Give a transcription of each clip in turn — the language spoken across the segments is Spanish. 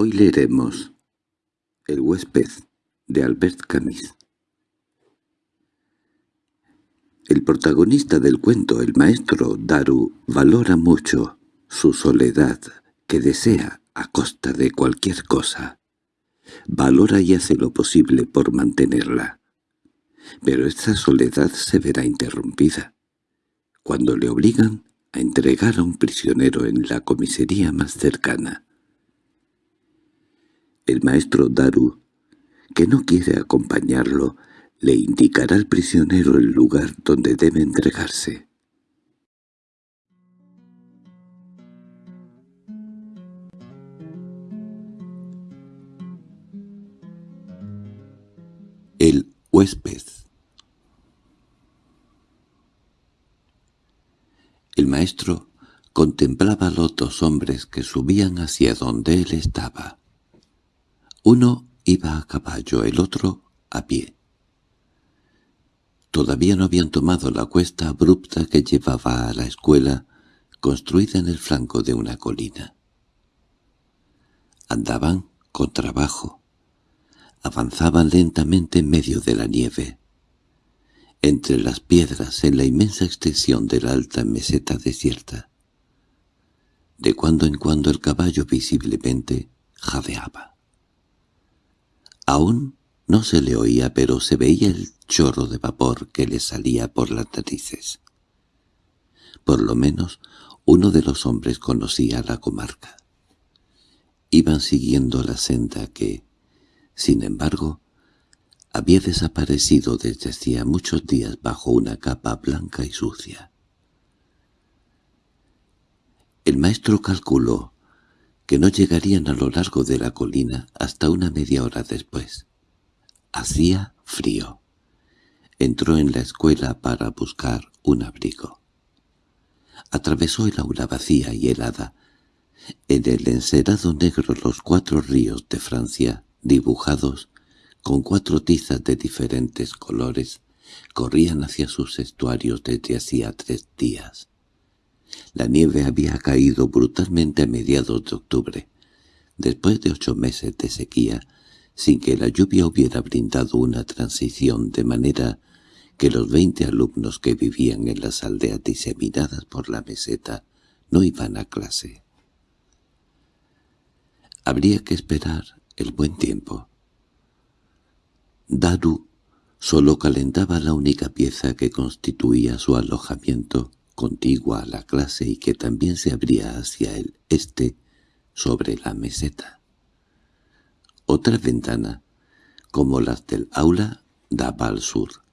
Hoy leeremos El huésped de Albert Camus. El protagonista del cuento, el maestro Daru, valora mucho su soledad, que desea a costa de cualquier cosa. Valora y hace lo posible por mantenerla. Pero esta soledad se verá interrumpida cuando le obligan a entregar a un prisionero en la comisaría más cercana. El maestro Daru, que no quiere acompañarlo, le indicará al prisionero el lugar donde debe entregarse. El huésped El maestro contemplaba a los dos hombres que subían hacia donde él estaba. Uno iba a caballo, el otro a pie. Todavía no habían tomado la cuesta abrupta que llevaba a la escuela, construida en el flanco de una colina. Andaban con trabajo. Avanzaban lentamente en medio de la nieve entre las piedras en la inmensa extensión de la alta meseta desierta. De cuando en cuando el caballo visiblemente jadeaba. Aún no se le oía, pero se veía el chorro de vapor que le salía por las narices. Por lo menos uno de los hombres conocía la comarca. Iban siguiendo la senda que, sin embargo, había desaparecido desde hacía muchos días bajo una capa blanca y sucia. El maestro calculó que no llegarían a lo largo de la colina hasta una media hora después. Hacía frío. Entró en la escuela para buscar un abrigo. Atravesó el aula vacía y helada. En el encerado negro los cuatro ríos de Francia, dibujados con cuatro tizas de diferentes colores, corrían hacia sus estuarios desde hacía tres días. La nieve había caído brutalmente a mediados de octubre, después de ocho meses de sequía, sin que la lluvia hubiera brindado una transición de manera que los veinte alumnos que vivían en las aldeas diseminadas por la meseta no iban a clase. Habría que esperar el buen tiempo, Daru solo calentaba la única pieza que constituía su alojamiento, contigua a la clase y que también se abría hacia el este sobre la meseta. Otra ventana, como las del aula, daba al sur.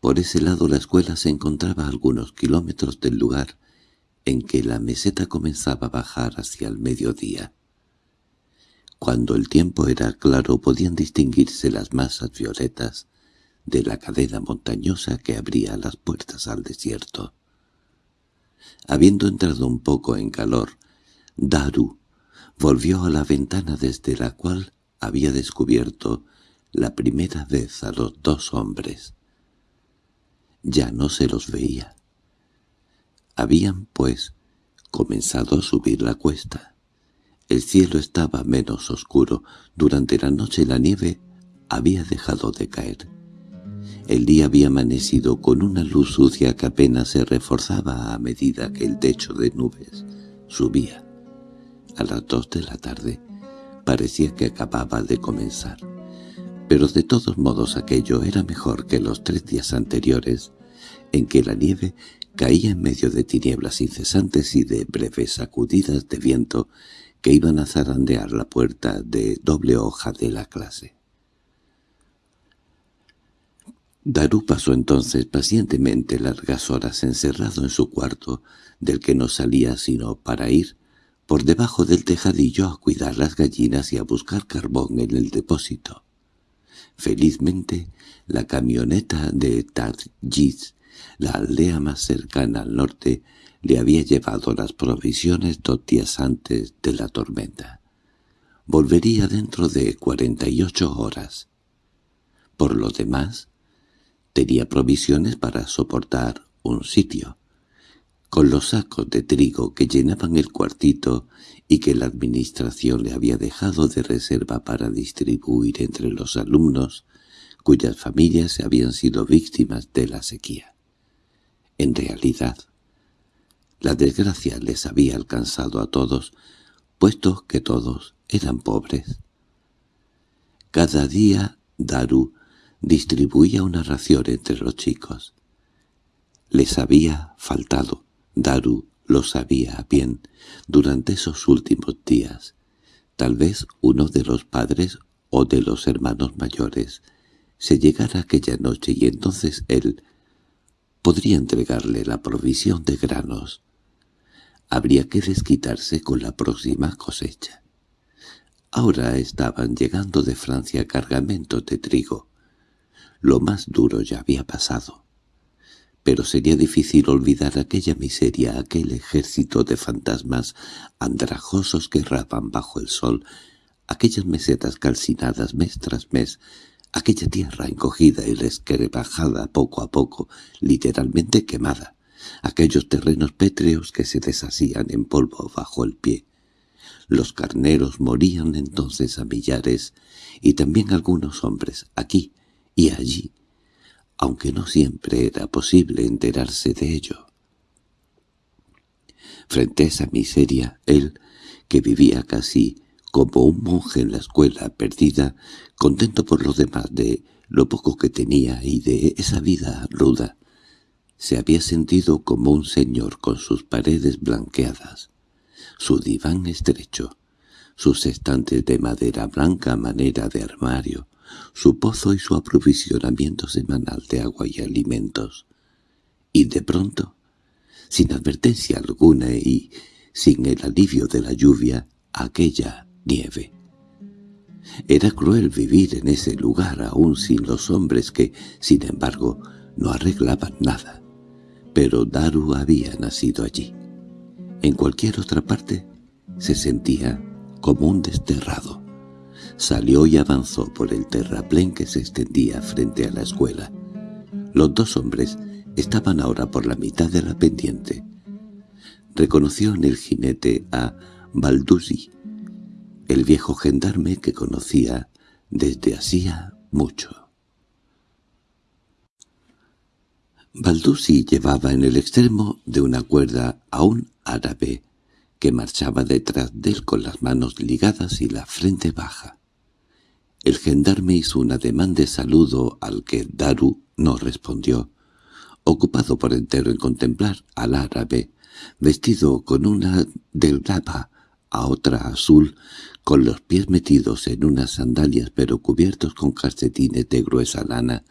Por ese lado la escuela se encontraba a algunos kilómetros del lugar en que la meseta comenzaba a bajar hacia el mediodía. Cuando el tiempo era claro podían distinguirse las masas violetas de la cadena montañosa que abría las puertas al desierto. Habiendo entrado un poco en calor, Daru volvió a la ventana desde la cual había descubierto la primera vez a los dos hombres. Ya no se los veía. Habían, pues, comenzado a subir la cuesta. El cielo estaba menos oscuro. Durante la noche la nieve había dejado de caer. El día había amanecido con una luz sucia que apenas se reforzaba a medida que el techo de nubes subía. A las dos de la tarde parecía que acababa de comenzar. Pero de todos modos aquello era mejor que los tres días anteriores, en que la nieve caía en medio de tinieblas incesantes y de breves sacudidas de viento que iban a zarandear la puerta de doble hoja de la clase. Daru pasó entonces pacientemente largas horas encerrado en su cuarto, del que no salía sino para ir por debajo del tejadillo a cuidar las gallinas y a buscar carbón en el depósito. Felizmente, la camioneta de Tarjis, la aldea más cercana al norte, le había llevado las provisiones dos días antes de la tormenta. Volvería dentro de cuarenta y ocho horas. Por lo demás, tenía provisiones para soportar un sitio. con los sacos de trigo que llenaban el cuartito y que la administración le había dejado de reserva para distribuir entre los alumnos cuyas familias habían sido víctimas de la sequía. En realidad, la desgracia les había alcanzado a todos, puesto que todos eran pobres. Cada día Daru distribuía una ración entre los chicos. Les había faltado, Daru lo sabía bien, durante esos últimos días. Tal vez uno de los padres o de los hermanos mayores se llegara aquella noche y entonces él podría entregarle la provisión de granos. Habría que desquitarse con la próxima cosecha. Ahora estaban llegando de Francia cargamentos de trigo. Lo más duro ya había pasado. Pero sería difícil olvidar aquella miseria, aquel ejército de fantasmas andrajosos que erraban bajo el sol, aquellas mesetas calcinadas mes tras mes, aquella tierra encogida y resquebrajada poco a poco, literalmente quemada, aquellos terrenos pétreos que se deshacían en polvo bajo el pie. Los carneros morían entonces a millares, y también algunos hombres, aquí y allí, aunque no siempre era posible enterarse de ello. Frente a esa miseria, él, que vivía casi como un monje en la escuela perdida, contento por lo demás de lo poco que tenía y de esa vida ruda, se había sentido como un señor con sus paredes blanqueadas, su diván estrecho, sus estantes de madera blanca a manera de armario, su pozo y su aprovisionamiento semanal de agua y alimentos. Y de pronto, sin advertencia alguna y sin el alivio de la lluvia, aquella nieve. Era cruel vivir en ese lugar aún sin los hombres que, sin embargo, no arreglaban nada. Pero Daru había nacido allí. En cualquier otra parte se sentía como un desterrado. Salió y avanzó por el terraplén que se extendía frente a la escuela. Los dos hombres estaban ahora por la mitad de la pendiente. Reconoció en el jinete a Baldusi, el viejo gendarme que conocía desde hacía mucho. Baldusi llevaba en el extremo de una cuerda a un árabe que marchaba detrás de él con las manos ligadas y la frente baja. El gendarme hizo un ademán de saludo al que Daru no respondió, ocupado por entero en contemplar al árabe, vestido con una delgada a otra azul, con los pies metidos en unas sandalias pero cubiertos con calcetines de gruesa lana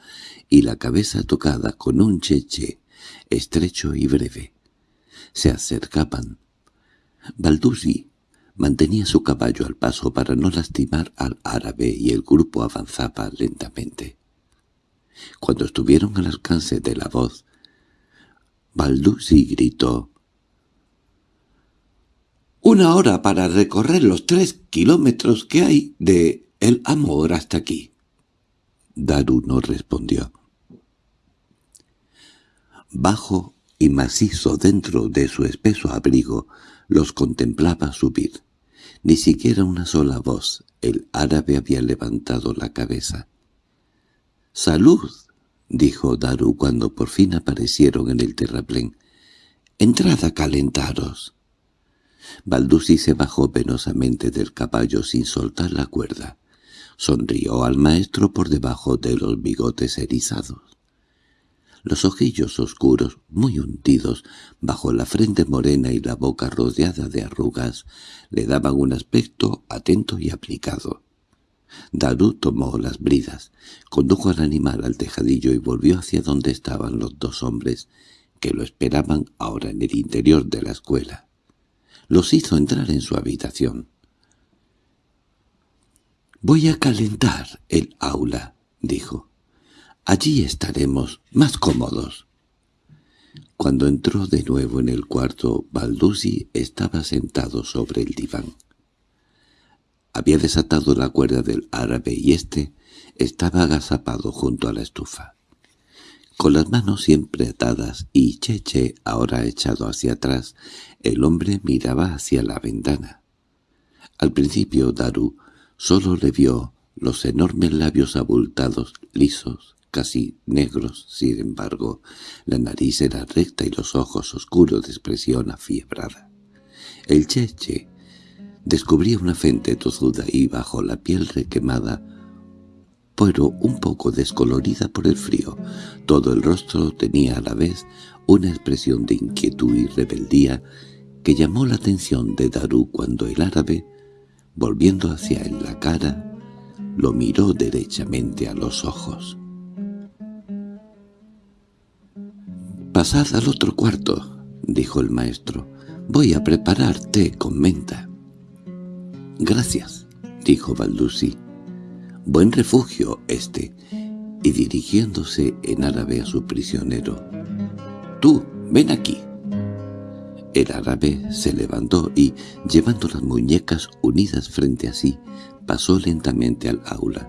y la cabeza tocada con un cheche estrecho y breve. Se acercaban. Baldusi mantenía su caballo al paso para no lastimar al árabe y el grupo avanzaba lentamente. Cuando estuvieron al alcance de la voz, Baldusi gritó una hora para recorrer los tres kilómetros que hay de El Amor hasta aquí. Daru no respondió. Bajo y macizo dentro de su espeso abrigo, los contemplaba subir. Ni siquiera una sola voz. El árabe había levantado la cabeza. —¡Salud! —dijo Daru cuando por fin aparecieron en el terraplén. —Entrad a calentaros. Baldusi se bajó penosamente del caballo sin soltar la cuerda. Sonrió al maestro por debajo de los bigotes erizados. Los ojillos oscuros, muy hundidos, bajo la frente morena y la boca rodeada de arrugas, le daban un aspecto atento y aplicado. Daru tomó las bridas, condujo al animal al tejadillo y volvió hacia donde estaban los dos hombres, que lo esperaban ahora en el interior de la escuela los hizo entrar en su habitación. «Voy a calentar el aula», dijo. «Allí estaremos más cómodos». Cuando entró de nuevo en el cuarto, Baldusi estaba sentado sobre el diván. Había desatado la cuerda del árabe y éste estaba agazapado junto a la estufa. Con las manos siempre atadas y Cheche ahora echado hacia atrás, el hombre miraba hacia la ventana. Al principio Daru solo le vio los enormes labios abultados, lisos, casi negros, sin embargo, la nariz era recta y los ojos oscuros de expresión afiebrada. El cheche descubría una frente tozuda y bajo la piel requemada, pero un poco descolorida por el frío. Todo el rostro tenía a la vez una expresión de inquietud y rebeldía que llamó la atención de Daru cuando el árabe, volviendo hacia él la cara, lo miró derechamente a los ojos. «Pasad al otro cuarto», dijo el maestro. «Voy a preparar té con menta». «Gracias», dijo Baldusi. «Buen refugio este», y dirigiéndose en árabe a su prisionero. «Tú, ven aquí». El árabe se levantó y, llevando las muñecas unidas frente a sí, pasó lentamente al aula.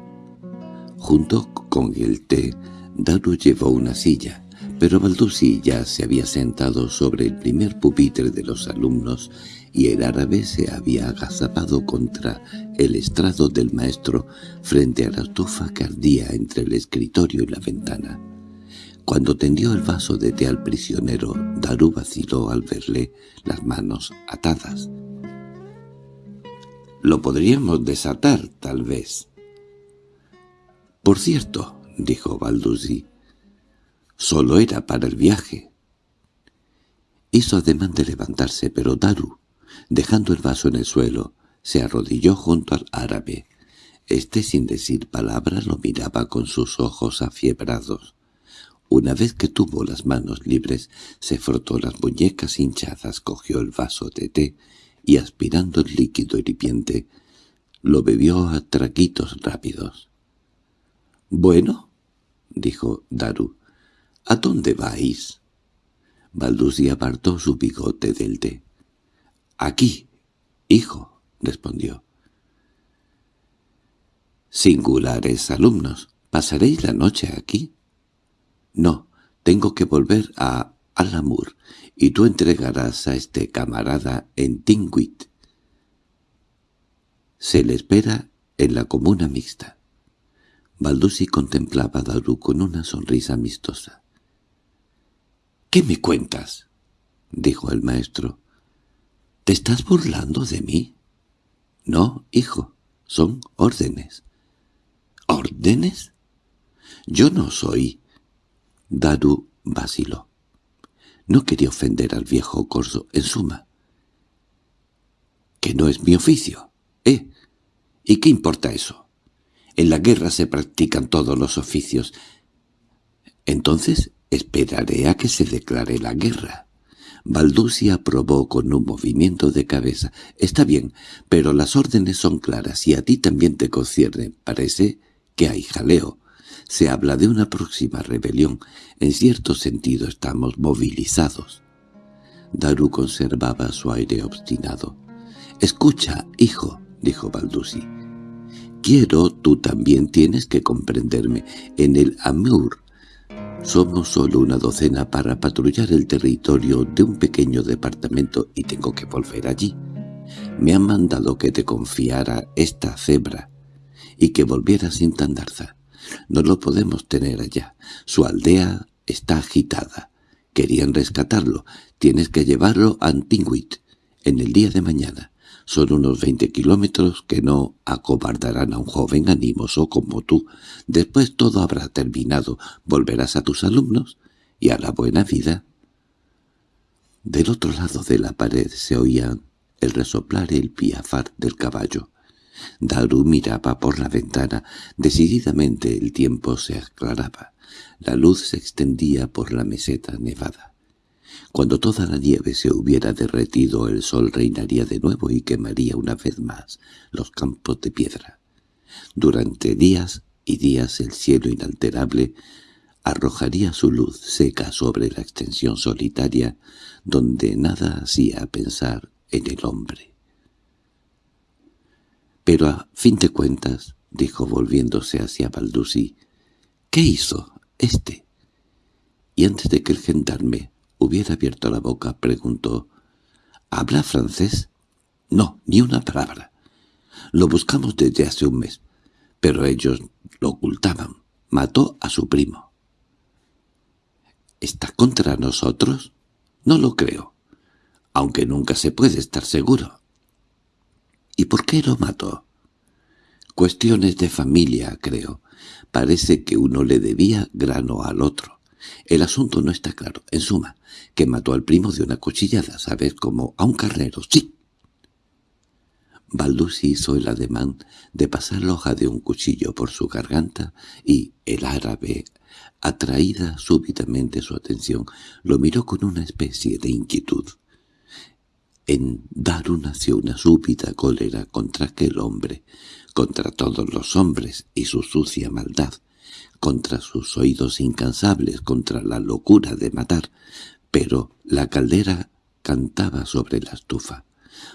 Junto con el té, Daru llevó una silla pero Baldusi ya se había sentado sobre el primer pupitre de los alumnos y el árabe se había agazapado contra el estrado del maestro frente a la estufa que ardía entre el escritorio y la ventana. Cuando tendió el vaso de té al prisionero, Daru vaciló al verle las manos atadas. «Lo podríamos desatar, tal vez». «Por cierto», dijo Baldusi, Solo era para el viaje. Hizo ademán de levantarse, pero Daru, dejando el vaso en el suelo, se arrodilló junto al árabe. Este, sin decir palabra, lo miraba con sus ojos afiebrados. Una vez que tuvo las manos libres, se frotó las muñecas hinchadas, cogió el vaso de té y, aspirando el líquido hirviente, lo bebió a traquitos rápidos. «¿Bueno?» dijo Daru. —¿A dónde vais? Baldusi apartó su bigote del té. —Aquí, hijo —respondió. —Singulares alumnos. ¿Pasaréis la noche aquí? —No, tengo que volver a Alamur, y tú entregarás a este camarada en Tingwit. Se le espera en la comuna mixta. Baldusi contemplaba a Daru con una sonrisa amistosa. —¿Qué me cuentas? —dijo el maestro. —¿Te estás burlando de mí? —No, hijo, son órdenes. —¿Órdenes? Yo no soy... Daru vaciló. No quería ofender al viejo corso, en suma. —Que no es mi oficio, ¿eh? ¿Y qué importa eso? En la guerra se practican todos los oficios. Entonces Esperaré a que se declare la guerra. Baldusi aprobó con un movimiento de cabeza. Está bien, pero las órdenes son claras y a ti también te concierne. Parece que hay jaleo. Se habla de una próxima rebelión. En cierto sentido estamos movilizados. Daru conservaba su aire obstinado. «Escucha, hijo», dijo Baldusi. «Quiero, tú también tienes que comprenderme. En el Amur somos solo una docena para patrullar el territorio de un pequeño departamento y tengo que volver allí. Me han mandado que te confiara esta cebra y que volviera sin tandarza. No lo podemos tener allá. Su aldea está agitada. Querían rescatarlo. Tienes que llevarlo a Antinguit en el día de mañana. Son unos veinte kilómetros que no acobardarán a un joven animoso como tú. Después todo habrá terminado. Volverás a tus alumnos y a la buena vida. Del otro lado de la pared se oían el resoplar y el piafar del caballo. Daru miraba por la ventana. Decididamente el tiempo se aclaraba. La luz se extendía por la meseta nevada. Cuando toda la nieve se hubiera derretido el sol reinaría de nuevo y quemaría una vez más los campos de piedra. Durante días y días el cielo inalterable arrojaría su luz seca sobre la extensión solitaria donde nada hacía pensar en el hombre. Pero a fin de cuentas, dijo volviéndose hacia Baldusi, ¿qué hizo este? y antes de que el gendarme hubiera abierto la boca, preguntó «¿Habla francés?» «No, ni una palabra. Lo buscamos desde hace un mes, pero ellos lo ocultaban. Mató a su primo». ¿Está contra nosotros? No lo creo, aunque nunca se puede estar seguro. ¿Y por qué lo mató? Cuestiones de familia, creo. Parece que uno le debía grano al otro. El asunto no está claro. En suma, que mató al primo de una cuchillada, ¿sabes? Como a un carrero. ¡Sí! Baldusi hizo el ademán de pasar la hoja de un cuchillo por su garganta y el árabe, atraída súbitamente su atención, lo miró con una especie de inquietud. En Daru nació una súbita cólera contra aquel hombre, contra todos los hombres y su sucia maldad, contra sus oídos incansables, contra la locura de matar, pero la caldera cantaba sobre la estufa.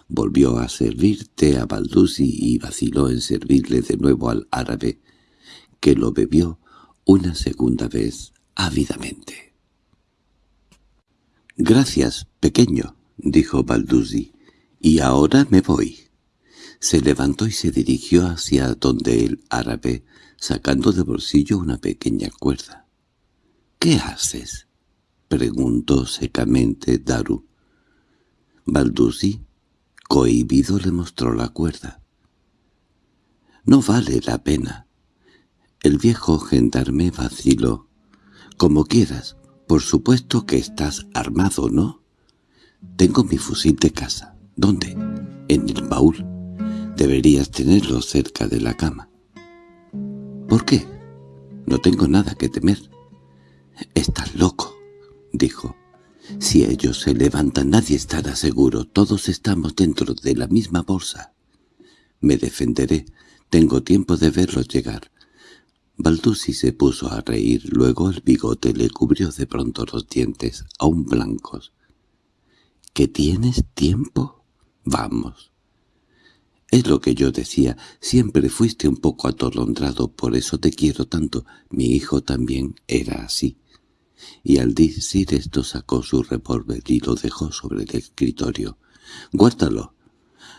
Volvió a servir té a Baldusi y vaciló en servirle de nuevo al árabe, que lo bebió una segunda vez ávidamente. «Gracias, pequeño», dijo Baldusi, «y ahora me voy». Se levantó y se dirigió hacia donde el árabe, sacando de bolsillo una pequeña cuerda. «¿Qué haces?» preguntó secamente Daru. Baldusi Cohibido le mostró la cuerda. «No vale la pena». El viejo gendarme vaciló. «Como quieras. Por supuesto que estás armado, ¿no?» «Tengo mi fusil de casa». «¿Dónde?» «En el baúl. Deberías tenerlo cerca de la cama». «¿Por qué?» «No tengo nada que temer». «Estás loco», dijo. Si ellos se levantan nadie estará seguro, todos estamos dentro de la misma bolsa. Me defenderé, tengo tiempo de verlos llegar. Baldusi se puso a reír, luego el bigote le cubrió de pronto los dientes, aún blancos. —¿Que tienes tiempo? Vamos. Es lo que yo decía, siempre fuiste un poco atolondrado, por eso te quiero tanto. Mi hijo también era así y al decir esto sacó su revólver y lo dejó sobre el escritorio. «Guárdalo.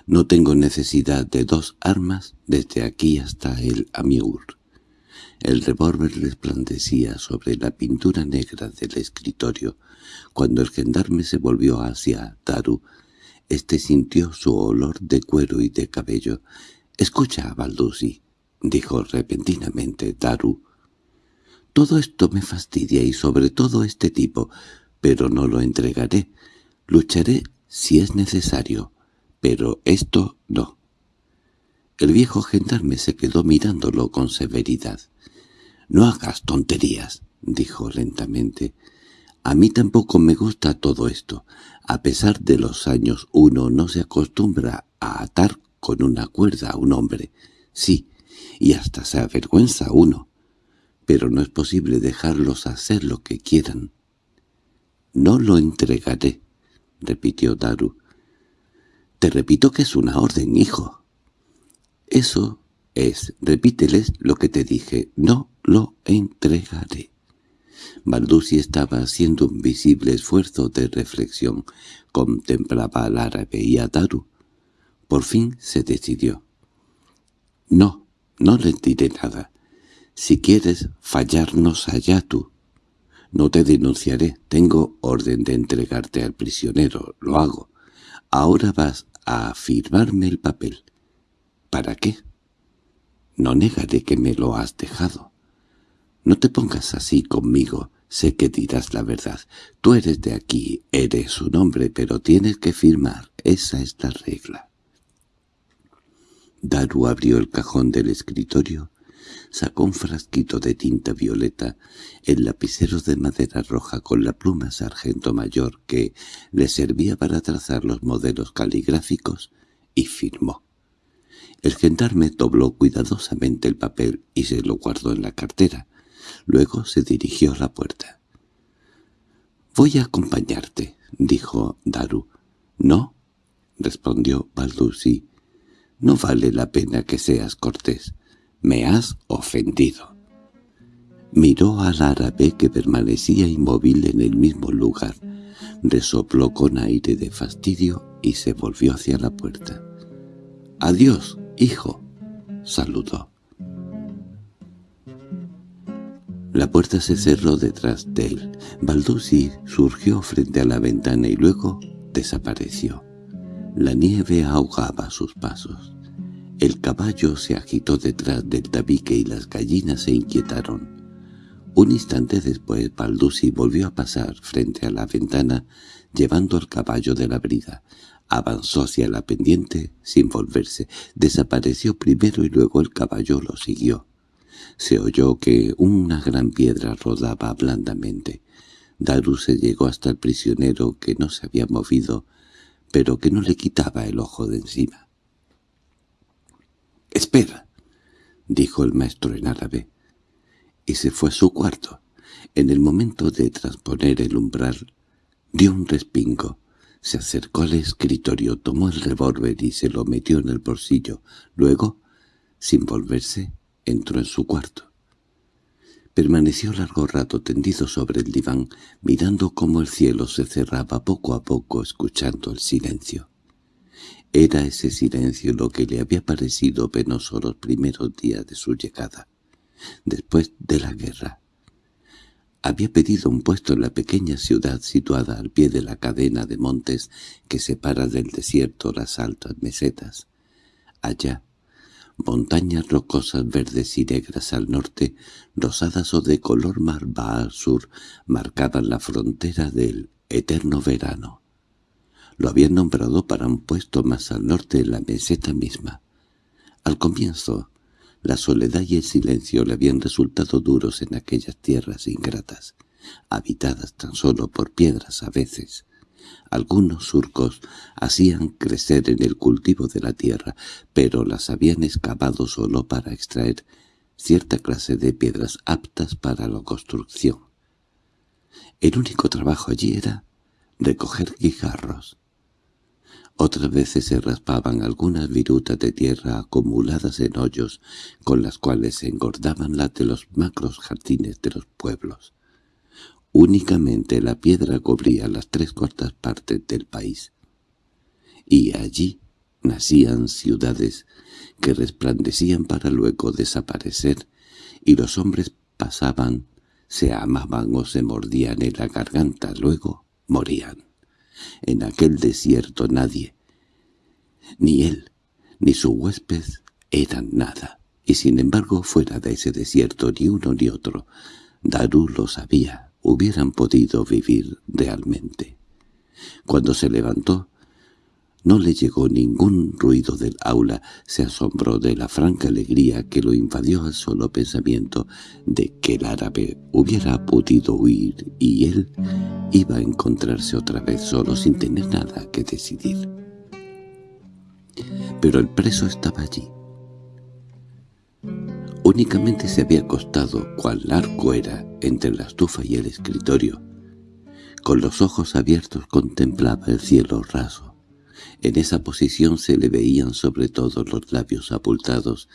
No tengo necesidad de dos armas desde aquí hasta el Amiur». El revólver resplandecía sobre la pintura negra del escritorio. Cuando el gendarme se volvió hacia Taru, éste sintió su olor de cuero y de cabello. «Escucha, Baldusi», dijo repentinamente Taru, todo esto me fastidia y sobre todo este tipo, pero no lo entregaré. Lucharé si es necesario, pero esto no. El viejo gendarme se quedó mirándolo con severidad. «No hagas tonterías», dijo lentamente. «A mí tampoco me gusta todo esto. A pesar de los años uno no se acostumbra a atar con una cuerda a un hombre. Sí, y hasta se avergüenza uno pero no es posible dejarlos hacer lo que quieran. «No lo entregaré», repitió Daru. «Te repito que es una orden, hijo». «Eso es, repíteles lo que te dije, no lo entregaré». Baldusi estaba haciendo un visible esfuerzo de reflexión. Contemplaba al árabe y a Daru. Por fin se decidió. «No, no le diré nada. Si quieres fallarnos allá tú. No te denunciaré, tengo orden de entregarte al prisionero, lo hago. Ahora vas a firmarme el papel. ¿Para qué? No negaré que me lo has dejado. No te pongas así conmigo, sé que dirás la verdad. Tú eres de aquí, eres un hombre, pero tienes que firmar, esa es la regla. Daru abrió el cajón del escritorio sacó un frasquito de tinta violeta, el lapicero de madera roja con la pluma sargento mayor que le servía para trazar los modelos caligráficos, y firmó. El gendarme dobló cuidadosamente el papel y se lo guardó en la cartera. Luego se dirigió a la puerta. «Voy a acompañarte», dijo Daru. «No», respondió Baldusi. «No vale la pena que seas cortés. Me has ofendido. Miró al árabe que permanecía inmóvil en el mismo lugar, resopló con aire de fastidio y se volvió hacia la puerta. —¡Adiós, hijo! —saludó. La puerta se cerró detrás de él. Baldusi surgió frente a la ventana y luego desapareció. La nieve ahogaba sus pasos. El caballo se agitó detrás del tabique y las gallinas se inquietaron. Un instante después Baldusi volvió a pasar frente a la ventana llevando al caballo de la brida. Avanzó hacia la pendiente sin volverse. Desapareció primero y luego el caballo lo siguió. Se oyó que una gran piedra rodaba blandamente. Daru se llegó hasta el prisionero que no se había movido, pero que no le quitaba el ojo de encima. —¡Espera! —dijo el maestro en árabe. Y se fue a su cuarto. En el momento de transponer el umbral, dio un respingo. Se acercó al escritorio, tomó el revólver y se lo metió en el bolsillo. Luego, sin volverse, entró en su cuarto. Permaneció largo rato tendido sobre el diván, mirando cómo el cielo se cerraba poco a poco, escuchando el silencio. Era ese silencio lo que le había parecido penoso los primeros días de su llegada, después de la guerra. Había pedido un puesto en la pequeña ciudad situada al pie de la cadena de montes que separa del desierto las altas mesetas. Allá, montañas rocosas verdes y negras al norte, rosadas o de color marva al sur, marcaban la frontera del eterno verano. Lo habían nombrado para un puesto más al norte en la meseta misma. Al comienzo, la soledad y el silencio le habían resultado duros en aquellas tierras ingratas, habitadas tan solo por piedras a veces. Algunos surcos hacían crecer en el cultivo de la tierra, pero las habían excavado solo para extraer cierta clase de piedras aptas para la construcción. El único trabajo allí era recoger guijarros. Otras veces se raspaban algunas virutas de tierra acumuladas en hoyos, con las cuales se engordaban las de los macros jardines de los pueblos. Únicamente la piedra cubría las tres cuartas partes del país. Y allí nacían ciudades que resplandecían para luego desaparecer, y los hombres pasaban, se amaban o se mordían en la garganta, luego morían. En aquel desierto nadie, ni él, ni su huésped, eran nada. Y sin embargo, fuera de ese desierto ni uno ni otro, Daru lo sabía, hubieran podido vivir realmente. Cuando se levantó, no le llegó ningún ruido del aula, se asombró de la franca alegría que lo invadió al solo pensamiento de que el árabe hubiera podido huir y él iba a encontrarse otra vez solo sin tener nada que decidir. Pero el preso estaba allí. Únicamente se había acostado, cual largo era, entre la estufa y el escritorio. Con los ojos abiertos contemplaba el cielo raso. En esa posición se le veían sobre todo los labios abultados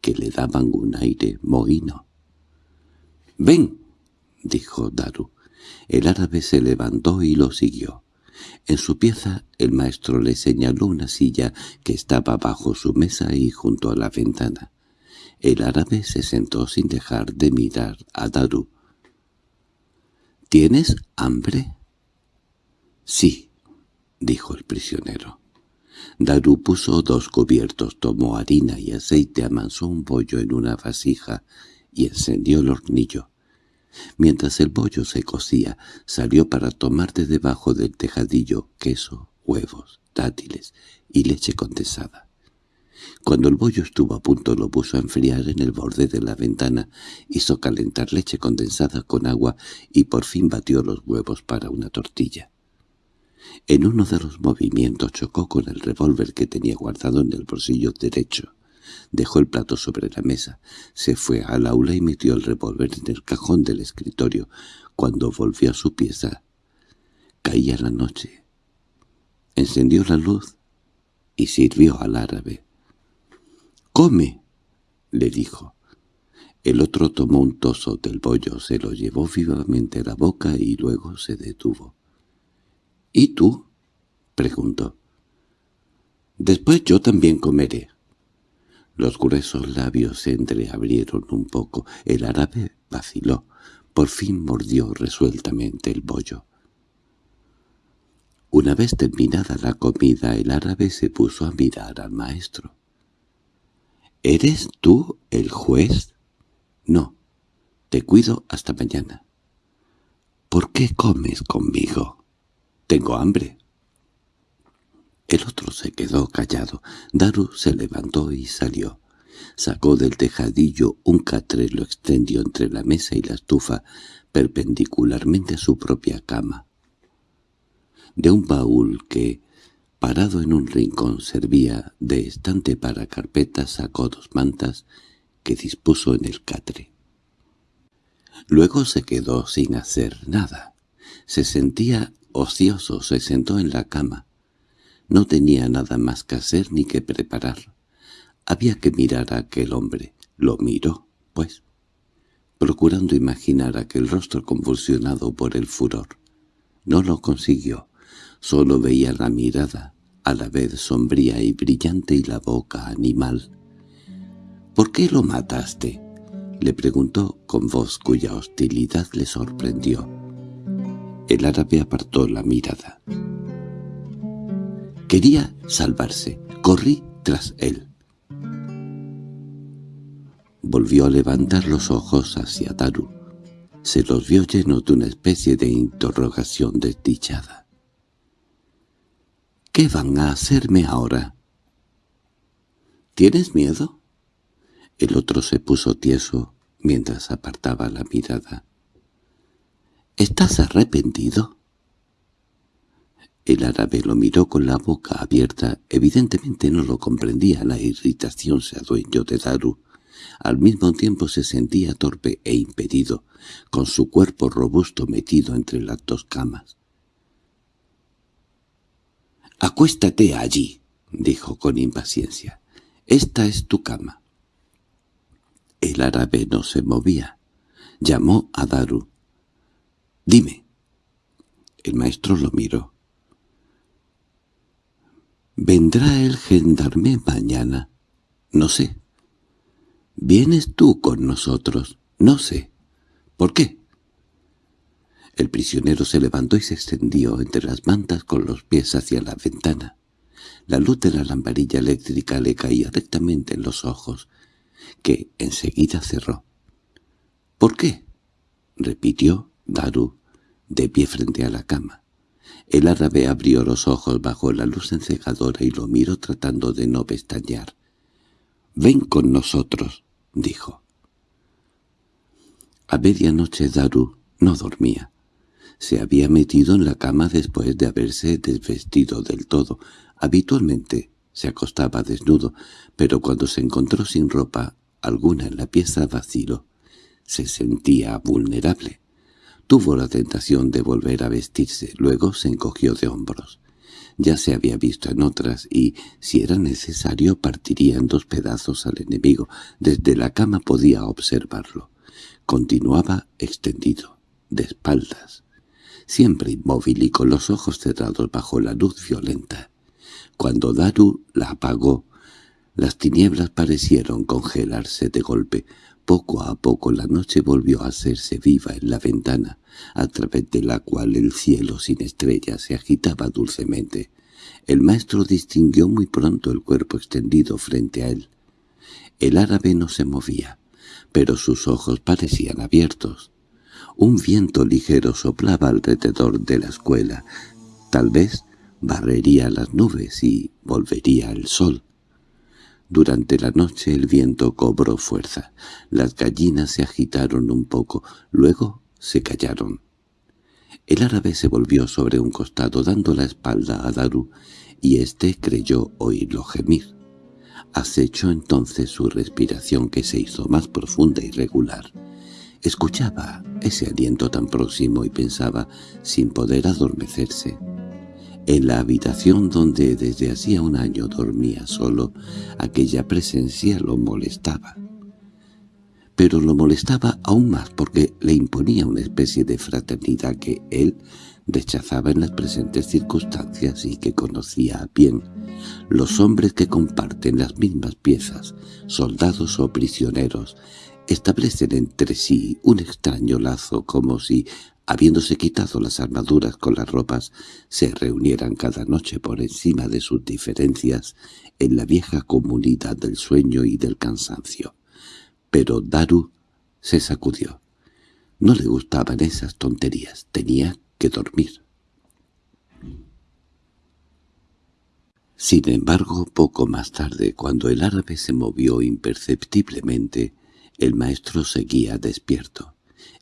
que le daban un aire mohino. —¡Ven! —dijo Daru. El árabe se levantó y lo siguió. En su pieza el maestro le señaló una silla que estaba bajo su mesa y junto a la ventana. El árabe se sentó sin dejar de mirar a Daru. —¿Tienes hambre? —Sí —dijo el prisionero. Daru puso dos cubiertos, tomó harina y aceite, amansó un bollo en una vasija y encendió el hornillo. Mientras el bollo se cocía, salió para tomar de debajo del tejadillo queso, huevos, dátiles y leche condensada. Cuando el bollo estuvo a punto lo puso a enfriar en el borde de la ventana, hizo calentar leche condensada con agua y por fin batió los huevos para una tortilla. En uno de los movimientos chocó con el revólver que tenía guardado en el bolsillo derecho. Dejó el plato sobre la mesa, se fue al aula y metió el revólver en el cajón del escritorio. Cuando volvió a su pieza, caía la noche. Encendió la luz y sirvió al árabe. —¡Come! —le dijo. El otro tomó un toso del bollo, se lo llevó vivamente a la boca y luego se detuvo. —¿Y tú? —preguntó. —Después yo también comeré. Los gruesos labios se entreabrieron un poco. El árabe vaciló. Por fin mordió resueltamente el bollo. Una vez terminada la comida, el árabe se puso a mirar al maestro. —¿Eres tú el juez? —No. Te cuido hasta mañana. —¿Por qué comes conmigo? —Tengo hambre. El otro se quedó callado. Daru se levantó y salió. Sacó del tejadillo un catre, lo extendió entre la mesa y la estufa, perpendicularmente a su propia cama. De un baúl que, parado en un rincón, servía de estante para carpetas, sacó dos mantas que dispuso en el catre. Luego se quedó sin hacer nada. Se sentía ocioso, se sentó en la cama. No tenía nada más que hacer ni que preparar. Había que mirar a aquel hombre. Lo miró, pues, procurando imaginar aquel rostro convulsionado por el furor. No lo consiguió. Solo veía la mirada, a la vez sombría y brillante y la boca animal. —¿Por qué lo mataste? —le preguntó con voz cuya hostilidad le sorprendió. El árabe apartó la mirada. Quería salvarse. Corrí tras él. Volvió a levantar los ojos hacia Daru. Se los vio llenos de una especie de interrogación desdichada. —¿Qué van a hacerme ahora? —¿Tienes miedo? El otro se puso tieso mientras apartaba la mirada. —¿Estás arrepentido? El árabe lo miró con la boca abierta. Evidentemente no lo comprendía. La irritación se adueñó de Daru. Al mismo tiempo se sentía torpe e impedido, con su cuerpo robusto metido entre las dos camas. «Acuéstate allí», dijo con impaciencia. «Esta es tu cama». El árabe no se movía. Llamó a Daru. «Dime». El maestro lo miró. ¿Vendrá el gendarme mañana? No sé. ¿Vienes tú con nosotros? No sé. ¿Por qué? El prisionero se levantó y se extendió entre las mantas con los pies hacia la ventana. La luz de la lamparilla eléctrica le caía rectamente en los ojos, que enseguida cerró. —¿Por qué? —repitió Daru, de pie frente a la cama. El árabe abrió los ojos bajo la luz encegadora y lo miró tratando de no pestañear. «Ven con nosotros», dijo. A medianoche Daru no dormía. Se había metido en la cama después de haberse desvestido del todo. Habitualmente se acostaba desnudo, pero cuando se encontró sin ropa alguna en la pieza vacilo, se sentía vulnerable. Tuvo la tentación de volver a vestirse, luego se encogió de hombros. Ya se había visto en otras y, si era necesario, partiría en dos pedazos al enemigo. Desde la cama podía observarlo. Continuaba extendido, de espaldas, siempre inmóvil y con los ojos cerrados bajo la luz violenta. Cuando Daru la apagó, las tinieblas parecieron congelarse de golpe. Poco a poco la noche volvió a hacerse viva en la ventana, a través de la cual el cielo sin estrellas se agitaba dulcemente. El maestro distinguió muy pronto el cuerpo extendido frente a él. El árabe no se movía, pero sus ojos parecían abiertos. Un viento ligero soplaba alrededor de la escuela. Tal vez barrería las nubes y volvería el sol. Durante la noche el viento cobró fuerza. Las gallinas se agitaron un poco, luego se callaron. El árabe se volvió sobre un costado dando la espalda a Daru, y éste creyó oírlo gemir. Acechó entonces su respiración que se hizo más profunda y regular. Escuchaba ese aliento tan próximo y pensaba, sin poder adormecerse, en la habitación donde desde hacía un año dormía solo, aquella presencia lo molestaba. pero lo molestaba aún más porque le imponía una especie de fraternidad que él rechazaba en las presentes circunstancias y que conocía bien. Los hombres que comparten las mismas piezas, soldados o prisioneros, establecen entre sí un extraño lazo como si, habiéndose quitado las armaduras con las ropas, se reunieran cada noche por encima de sus diferencias en la vieja comunidad del sueño y del cansancio. Pero Daru se sacudió. No le gustaban esas tonterías, tenía que dormir. Sin embargo, poco más tarde, cuando el árabe se movió imperceptiblemente, el maestro seguía despierto.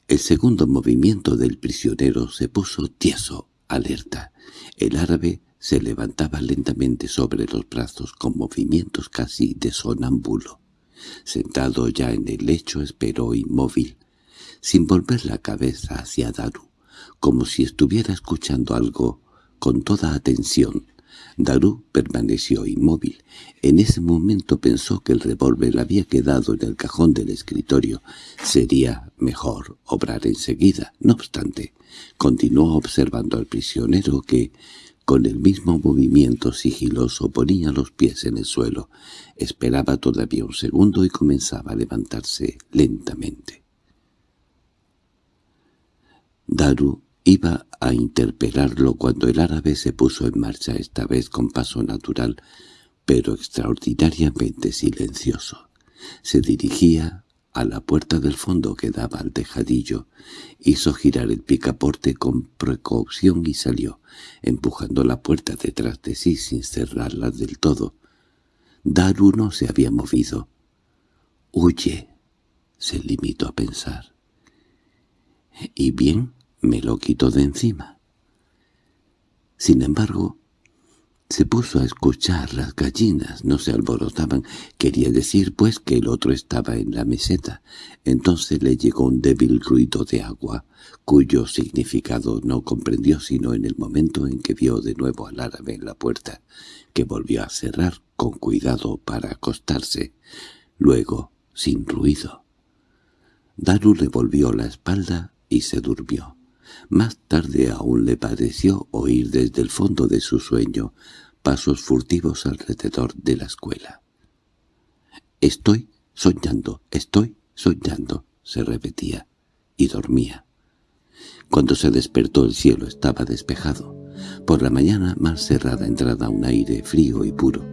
El segundo movimiento del prisionero se puso tieso, alerta. El árabe se levantaba lentamente sobre los brazos con movimientos casi de sonámbulo. Sentado ya en el lecho esperó inmóvil, sin volver la cabeza hacia Daru, como si estuviera escuchando algo con toda atención. Daru permaneció inmóvil. En ese momento pensó que el revólver había quedado en el cajón del escritorio. Sería mejor obrar enseguida. No obstante, continuó observando al prisionero que, con el mismo movimiento sigiloso, ponía los pies en el suelo. Esperaba todavía un segundo y comenzaba a levantarse lentamente. Daru Iba a interpelarlo cuando el árabe se puso en marcha esta vez con paso natural, pero extraordinariamente silencioso. Se dirigía a la puerta del fondo que daba al tejadillo, hizo girar el picaporte con precaución y salió, empujando la puerta detrás de sí sin cerrarla del todo. Daru no se había movido. «Huye», se limitó a pensar. «¿Y bien?» Me lo quitó de encima. Sin embargo, se puso a escuchar las gallinas, no se alborotaban, quería decir pues que el otro estaba en la meseta. Entonces le llegó un débil ruido de agua, cuyo significado no comprendió sino en el momento en que vio de nuevo al árabe en la puerta, que volvió a cerrar con cuidado para acostarse, luego sin ruido. Daru le volvió la espalda y se durmió. Más tarde aún le pareció oír desde el fondo de su sueño pasos furtivos alrededor de la escuela. «Estoy soñando, estoy soñando», se repetía, y dormía. Cuando se despertó el cielo estaba despejado. Por la mañana más cerrada entrada un aire frío y puro.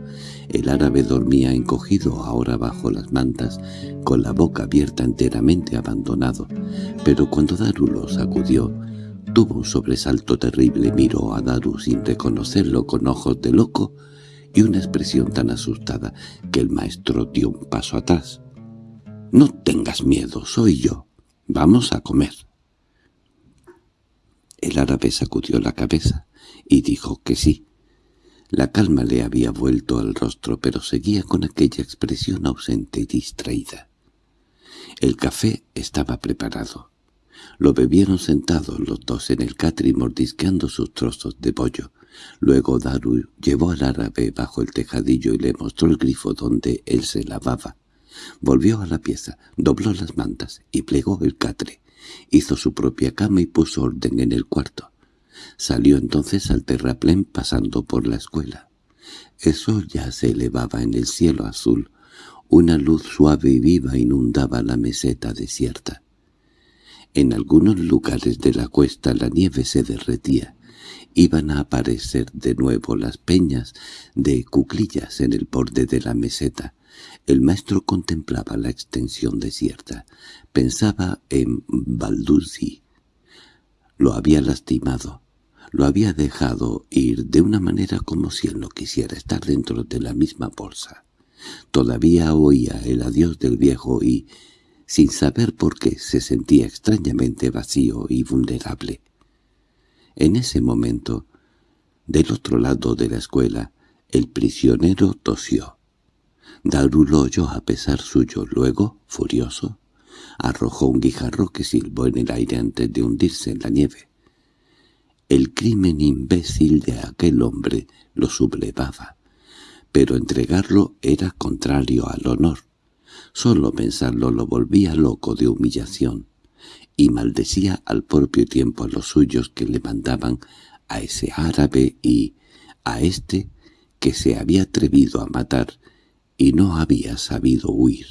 El árabe dormía encogido ahora bajo las mantas, con la boca abierta enteramente abandonado. Pero cuando Daru lo sacudió, tuvo un sobresalto terrible, miró a Daru sin reconocerlo con ojos de loco y una expresión tan asustada que el maestro dio un paso atrás. «No tengas miedo, soy yo. Vamos a comer». El árabe sacudió la cabeza y dijo que sí. La calma le había vuelto al rostro, pero seguía con aquella expresión ausente y distraída. El café estaba preparado. Lo bebieron sentados los dos en el catri mordisqueando sus trozos de pollo. Luego Daru llevó al árabe bajo el tejadillo y le mostró el grifo donde él se lavaba. Volvió a la pieza, dobló las mantas y plegó el catre. Hizo su propia cama y puso orden en el cuarto. Salió entonces al terraplén pasando por la escuela. El sol ya se elevaba en el cielo azul. Una luz suave y viva inundaba la meseta desierta. En algunos lugares de la cuesta la nieve se derretía. Iban a aparecer de nuevo las peñas de cuclillas en el borde de la meseta. El maestro contemplaba la extensión desierta. Pensaba en Balduzzi. Lo había lastimado. Lo había dejado ir de una manera como si él no quisiera estar dentro de la misma bolsa. Todavía oía el adiós del viejo y, sin saber por qué, se sentía extrañamente vacío y vulnerable. En ese momento, del otro lado de la escuela, el prisionero tosió. Daru lo oyó a pesar suyo, luego, furioso, arrojó un guijarro que silbó en el aire antes de hundirse en la nieve. El crimen imbécil de aquel hombre lo sublevaba, pero entregarlo era contrario al honor. Solo pensarlo lo volvía loco de humillación, y maldecía al propio tiempo a los suyos que le mandaban a ese árabe y a éste que se había atrevido a matar y no había sabido huir.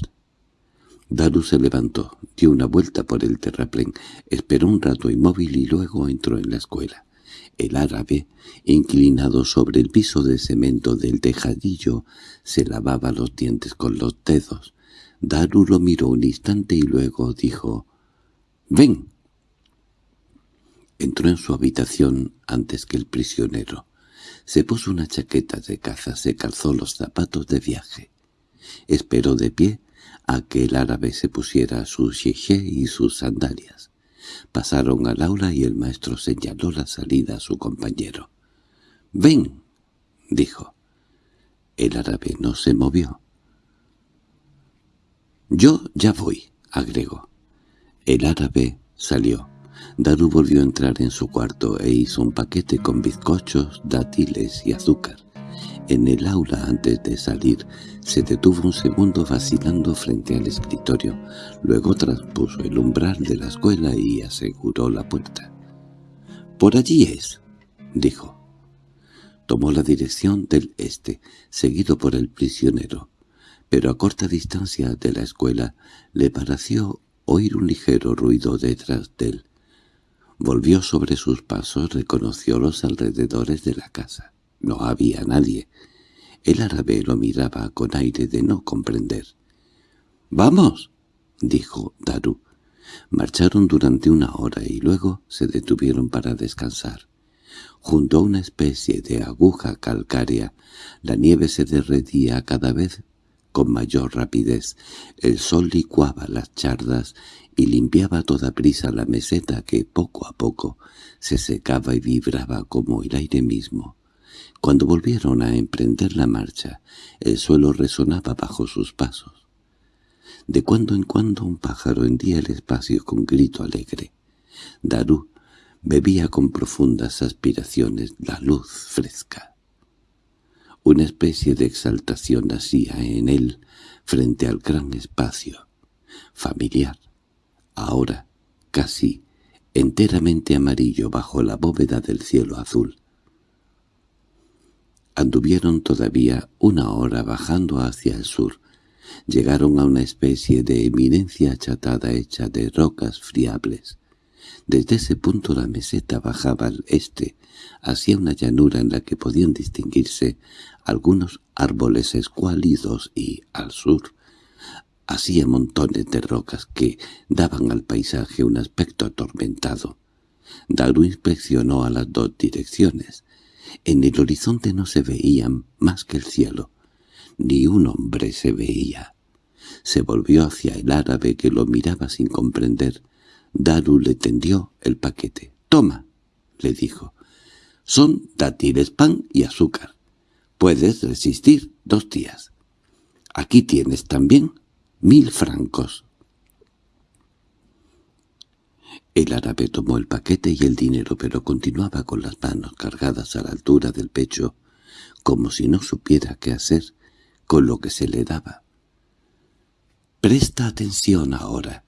Daru se levantó, dio una vuelta por el terraplén, esperó un rato inmóvil y luego entró en la escuela. El árabe, inclinado sobre el piso de cemento del tejadillo, se lavaba los dientes con los dedos. Daru lo miró un instante y luego dijo, «¡Ven!». Entró en su habitación antes que el prisionero. Se puso una chaqueta de caza, se calzó los zapatos de viaje. Esperó de pie a que el árabe se pusiera su jeje y sus sandalias. Pasaron al aula y el maestro señaló la salida a su compañero. —¡Ven! —dijo. El árabe no se movió. —Yo ya voy —agregó. El árabe salió. Daru volvió a entrar en su cuarto e hizo un paquete con bizcochos, dátiles y azúcar. En el aula antes de salir se detuvo un segundo vacilando frente al escritorio, luego traspuso el umbral de la escuela y aseguró la puerta. «Por allí es», dijo. Tomó la dirección del este, seguido por el prisionero, pero a corta distancia de la escuela le pareció oír un ligero ruido detrás de él. Volvió sobre sus pasos, reconoció los alrededores de la casa. No había nadie. El árabe lo miraba con aire de no comprender. —¡Vamos! —dijo Daru. Marcharon durante una hora y luego se detuvieron para descansar. Junto a una especie de aguja calcárea, la nieve se derretía cada vez con mayor rapidez. El sol licuaba las chardas y limpiaba a toda prisa la meseta que poco a poco se secaba y vibraba como el aire mismo. Cuando volvieron a emprender la marcha, el suelo resonaba bajo sus pasos. De cuando en cuando un pájaro hendía el espacio con grito alegre. Daru bebía con profundas aspiraciones la luz fresca. Una especie de exaltación nacía en él frente al gran espacio, familiar, ahora casi enteramente amarillo bajo la bóveda del cielo azul. Anduvieron todavía una hora bajando hacia el sur. Llegaron a una especie de eminencia achatada hecha de rocas friables. Desde ese punto la meseta bajaba al este, hacia una llanura en la que podían distinguirse algunos árboles escuálidos y, al sur, hacía montones de rocas que daban al paisaje un aspecto atormentado. Daru inspeccionó a las dos direcciones. En el horizonte no se veían más que el cielo. Ni un hombre se veía. Se volvió hacia el árabe que lo miraba sin comprender. Daru le tendió el paquete. «Toma», le dijo. «Son dátiles, pan y azúcar. Puedes resistir dos días. Aquí tienes también mil francos». El árabe tomó el paquete y el dinero, pero continuaba con las manos cargadas a la altura del pecho, como si no supiera qué hacer con lo que se le daba. «Presta atención ahora»,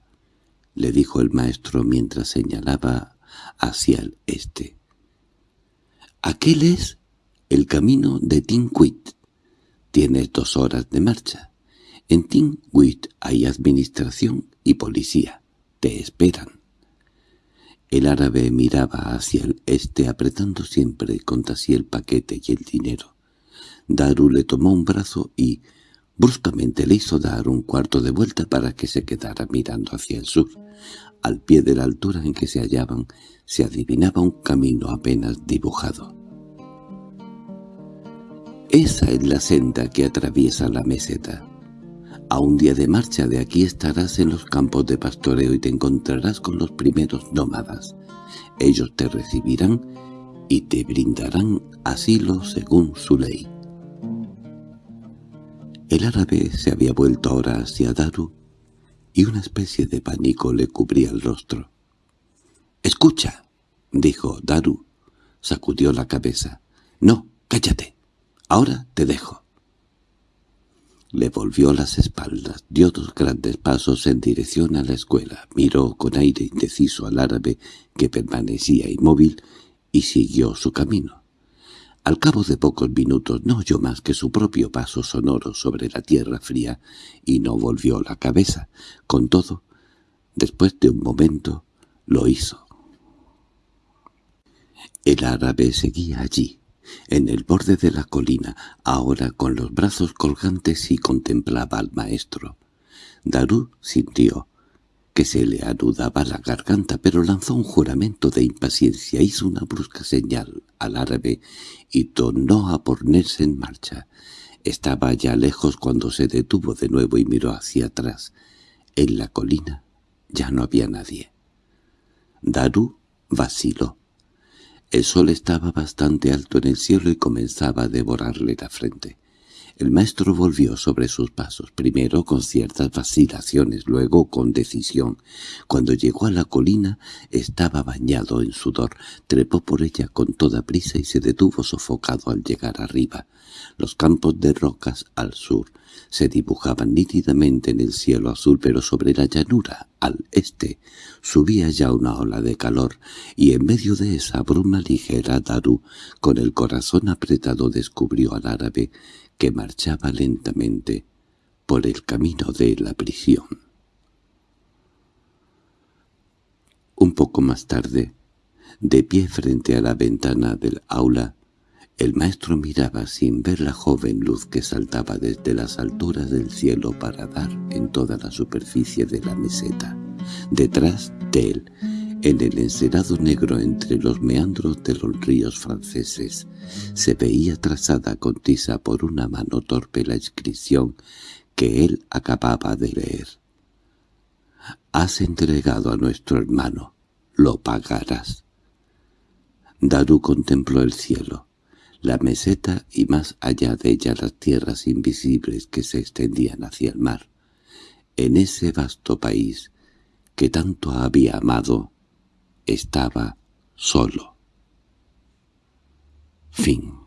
le dijo el maestro mientras señalaba hacia el este. «Aquel es el camino de Tinquit. Tienes dos horas de marcha. En Tinquit hay administración y policía. Te esperan». El árabe miraba hacia el este apretando siempre contra sí el paquete y el dinero. Daru le tomó un brazo y bruscamente le hizo dar un cuarto de vuelta para que se quedara mirando hacia el sur. Al pie de la altura en que se hallaban se adivinaba un camino apenas dibujado. Esa es la senda que atraviesa la meseta. A un día de marcha de aquí estarás en los campos de pastoreo y te encontrarás con los primeros nómadas. Ellos te recibirán y te brindarán asilo según su ley. El árabe se había vuelto ahora hacia Daru y una especie de pánico le cubría el rostro. «¡Escucha!» dijo Daru. Sacudió la cabeza. «No, cállate. Ahora te dejo». Le volvió las espaldas, dio dos grandes pasos en dirección a la escuela, miró con aire indeciso al árabe que permanecía inmóvil y siguió su camino. Al cabo de pocos minutos no oyó más que su propio paso sonoro sobre la tierra fría y no volvió la cabeza. Con todo, después de un momento, lo hizo. El árabe seguía allí, en el borde de la colina, ahora con los brazos colgantes y contemplaba al maestro. Darú sintió que se le anudaba la garganta, pero lanzó un juramento de impaciencia, hizo una brusca señal al árabe y tornó a ponerse en marcha. Estaba ya lejos cuando se detuvo de nuevo y miró hacia atrás. En la colina ya no había nadie. Darú vaciló. El sol estaba bastante alto en el cielo y comenzaba a devorarle la frente. El maestro volvió sobre sus pasos, primero con ciertas vacilaciones, luego con decisión. Cuando llegó a la colina estaba bañado en sudor, trepó por ella con toda prisa y se detuvo sofocado al llegar arriba. Los campos de rocas al sur se dibujaban nítidamente en el cielo azul, pero sobre la llanura, al este, subía ya una ola de calor, y en medio de esa bruma ligera Daru, con el corazón apretado, descubrió al árabe que marchaba lentamente por el camino de la prisión. Un poco más tarde, de pie frente a la ventana del aula, el maestro miraba sin ver la joven luz que saltaba desde las alturas del cielo para dar en toda la superficie de la meseta. Detrás de él, en el encerado negro entre los meandros de los ríos franceses, se veía trazada con tiza por una mano torpe la inscripción que él acababa de leer. «Has entregado a nuestro hermano, lo pagarás». Daru contempló el cielo la meseta y más allá de ella las tierras invisibles que se extendían hacia el mar. En ese vasto país que tanto había amado, estaba solo. Fin